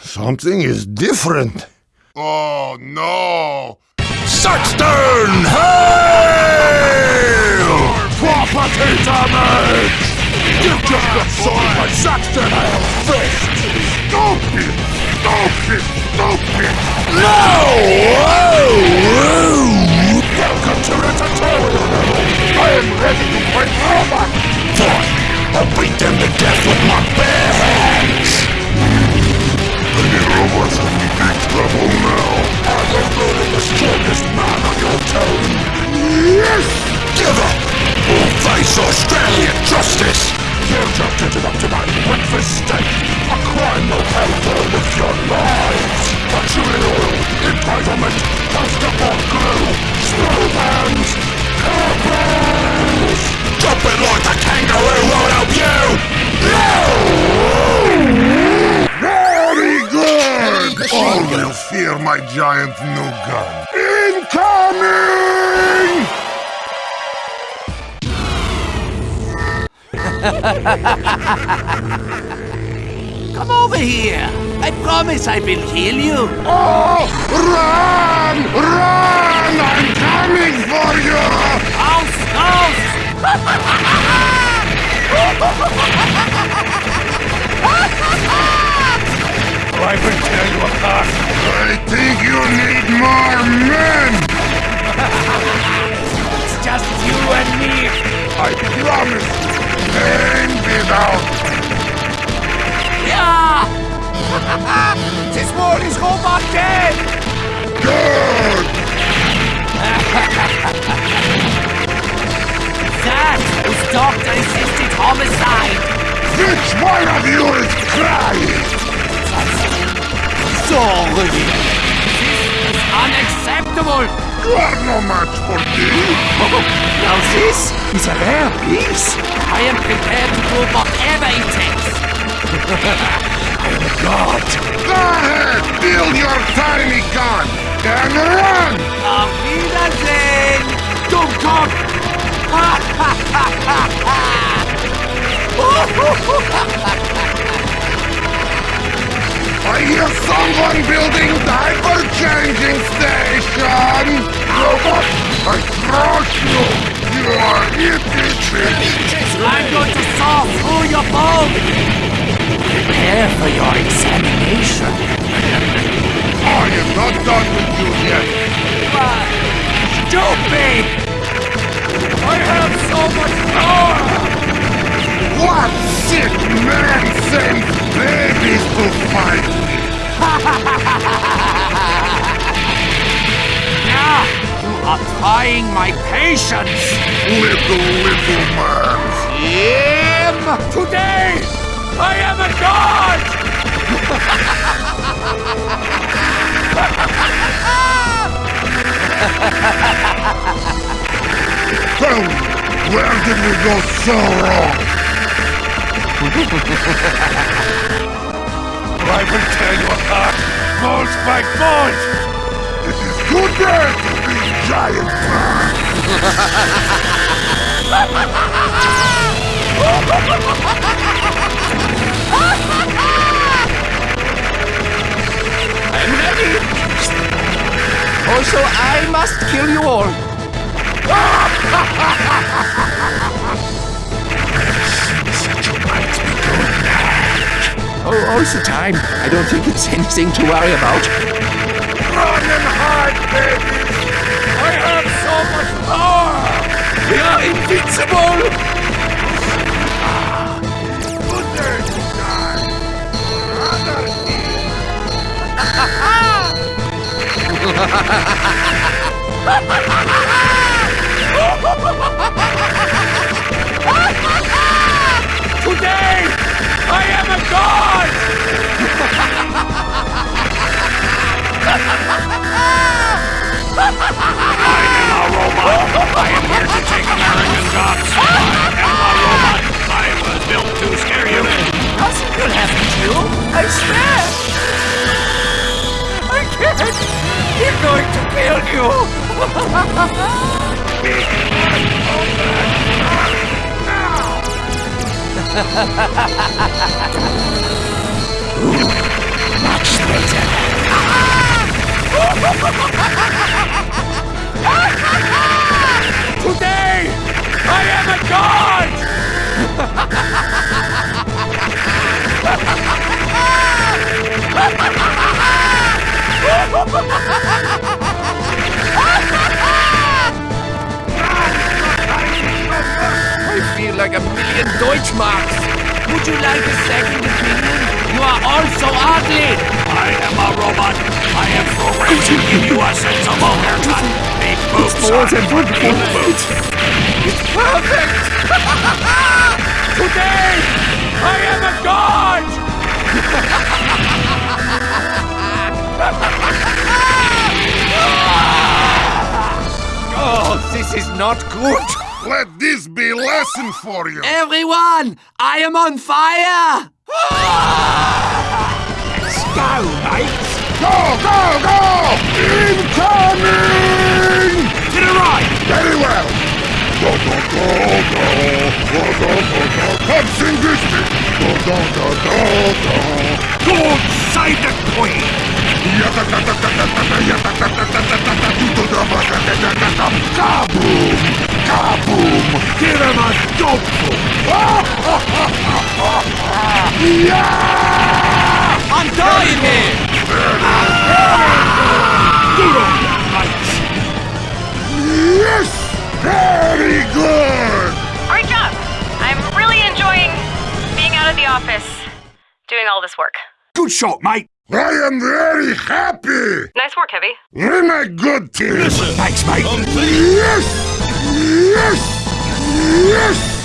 Something is different. Oh no! Saxton! Hail! Property damage! You just got sold by Saxton Fist! Stupid! Stupid! Stupid! No! Welcome to Ratatouille! I am ready to fight Robot! Giant new gun. Incoming! Come over here. I promise I will heal you. Oh, I will tear you apart. I think you need more men! It's just you and me. I promise! Pain without Yeah. this world is robot dead. good! That was doctor-assisted homicide. Which one of you is crying? Sorry. This is unacceptable. You are no match for me! Now this is a rare piece. I am prepared to do whatever it takes. I am a god. Go ahead! Build your tiny gun! And run! Auf Wiedersehen, Dummkopf! Station! Robot, I trust you! You are itty I'm going to saw through your bone! Prepare for your examination. I am not done with you yet! But, stupid! I have so much power! What sick man sends babies to fight trying my patience! Little, little man! Him! Today, I am a god! Tell me, where did we go so wrong? I will tear you apart, bolt by bolt! It is too bad to be giant man! I'm ready! Also, I must kill you all. Oh, all the time. I don't think it's anything to worry about. Run and hide, babies! Much power! We are invincible! Good day to die! Anarchy! Today, American gods. I am. I was built to scare you. Nothing will happen to you, I swear! I can't! He's going to kill you! you like a second opinion? You are all so ugly! I am a robot. I am programmed to give you a sensible haircut. Big boobs are big boobs. Perfect! Today, I am a god! oh, this is not good! Let this be a lesson for you! Everyone, I am on fire! Let's go, mates! Go, go, go! Incoming! To the right. Very well! Go, go, go, go! Go, go, go, go! Come sing this me! Go, go, go, go, go! God save the queen. Kaboom! Doing all this work. Good shot, mate. I am very happy! Nice work, Heavy. We're my good team! Thanks, mate. Yes! Yes! Yes!